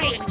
No!